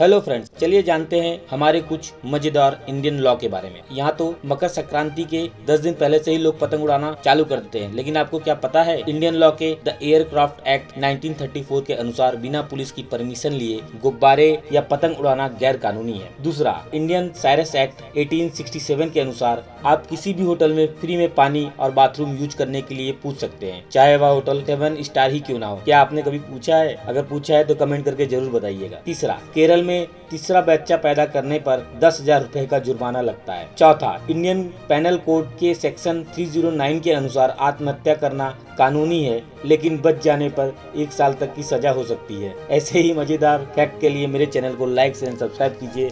Hello friends चलिए जानते हैं हमारे कुछ मज़ेदार इंडियन लॉ के बारे में। यहाँ तो मकर संक्रांति के 10 दिन पहले से ही लोग पतंग उड़ाना चालू कर देते हैं। लेकिन आपको क्या पता है इंडियन लॉ के द एयरक्राफ्ट एक्ट 1934 के अनुसार बिना पुलिस की परमिशन लिए गुब्बारे या पतंग उड़ाना गैर कानूनी है। दूसरा इंडियन साइरस एक्ट 1867 के अनुसार आप किसी भी होटल में फ्री में पानी और बाथरूम यूज़ करने के लिए पूछ सकते हैं। चाहे वह होटल सेवन स्टार ही क्यों ना हो। क्या आपने कभी पूछा है? अगर पूछा है तो कमेंट करके ज़रूर बताइएगा। तीसरा, केरल में तीसरा बच्चा पैदा करने पर दस हज़ार रूपए का जुर्माना लगता है। चौथा इंडियन पैनल कोड के सेक्शन 309 के अनुसार आत्महत्या करना कानूनी है, लेकिन बच जाने पर एक साल तक की सजा हो सकती है। ऐसे ही मज़ेदार फैक्ट के लिए मेरे चैनल को लाइक एंड सब्सक्राइब कीजिए।